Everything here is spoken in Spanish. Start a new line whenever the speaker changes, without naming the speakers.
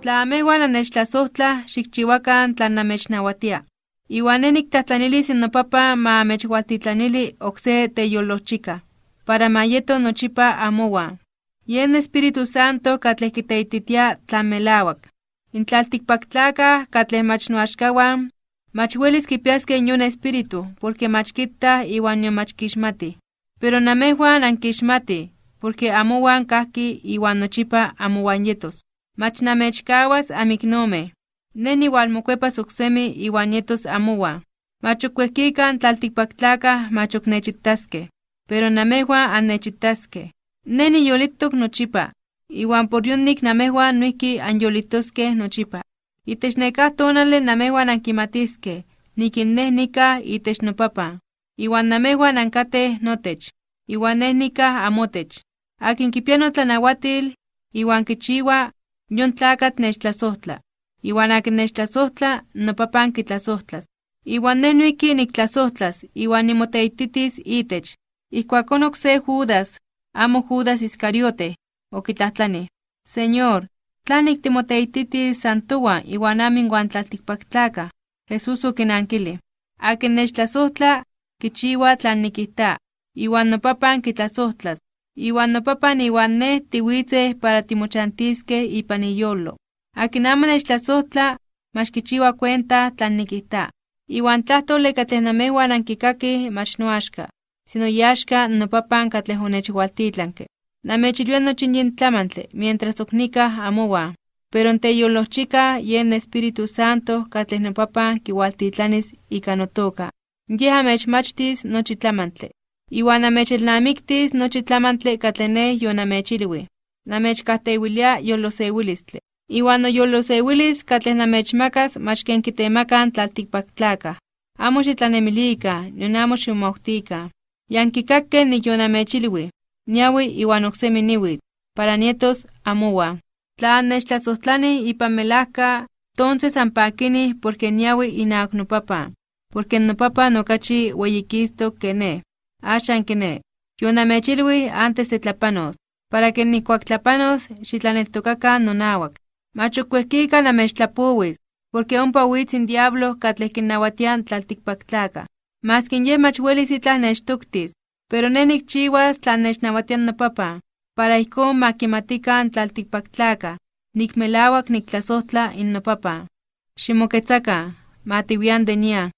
Tla amehuan anechtlasohtla, xikchiwakan tlan namechnawatia. Iwan ne niktahtlanili nopapa ma amechwaltitlanili okse para mayeto nochipa amowa. Yen Espíritu Santo katleh kiteititia tlamelawak. Intlaltikpaktlakah katleh mach noaxkawan, mach welis kipiaskeh yon espíritu, porque mach kittah iwan yon mach kixmatih. Pero namehuan ankixmatih, porque amowan kahki iwan nochipa amowan yetos. Mach namechkawas amiknomeh. Ne niwalmokuepas oksemi iwan yetos amowan. Mach okuehkikan tlaltikpaktlakah mach oknechitaskeh, pero namehuan annechitaskeh. Ne niyolitok nochipa, iwan por yonik namehuan noihki anyolitoskeh nochipa. Itech nekah tonali namehuan ankimatiskeh, nikin neh nikah itech nopapan, iwan namehuan ankateh notech, iwan neh amotech. Akin kipia kichiwa, yon tlakatl nechtlasohtla. Iwan akin nechtlasohtla, nopapan kitlasohtlas. Iwan neh noihki niktlasohtlas, iwan nimoteititis itech. Ijkuakon okse Judas, amo Judas Iscariote, okitlahtlani: Señor, ¿tlanik timoteititis santowan iwan amo inwan tlaltikpaktlakah? Jesús okinankili: Akin nechtlasohtla, kichiwa tlan nikijta, iwan nopapan kitlasohtlas, iwan nopapan iwan neh tiwitzeh para timochantiskeh ipan iyolo. Akin amo nechtlasohtla, mach kichiwa cuenta tlan nikijta. Iwan tlahtoli katleh namehuan ankikakih mach noaxka, sino yaxka nopapan katleh onechwaltitlanke. Namechilwia nochi yin tlamantli mientras ok nikah amowan, pero teyolochika yen Espíritu Santo katleh nopapan kiwaltitlanis ika notoka. Yej amechmachtis nochi tlamantli, iwan amechelnamiktis nochi tlamantli katleh neh yonamechilwi. Namechkajtewilia yolosewilistli. Iwan noyolosewilis katleh namechmakas mach ken kitemakan tlaltikpaktlakah. Amo xitlanemilikan, nion amo ximomawtikan. Yankikakkeh niyonamechilwi, niawi iwan oksemi niuitl, para nietos amowan. Tla annechtlasohtlanih ipan melajka, tonces anpakinih porque niawi inawak nopapan, porque nopapan okachi weyikistok ke neh. Axan kiné, yonamechilwih antes de tlapanos, para que nihkuak tlapanos xitlaneltokakan nonawak. Mach ok uejkika namechtlapowis, porque ompa witz in diablo katleh kinnawatia tlaltikpaktlakah. Maski yeh mach welis itlah nechtoktis, pero neh nikchiwas tlan nechnawatia nopapan, para ijkon ma kimatikan tlaltikpaktlakah, nik melawak niktlasohtla in nopapan. Ximoketzakan, ma tiwian de nian.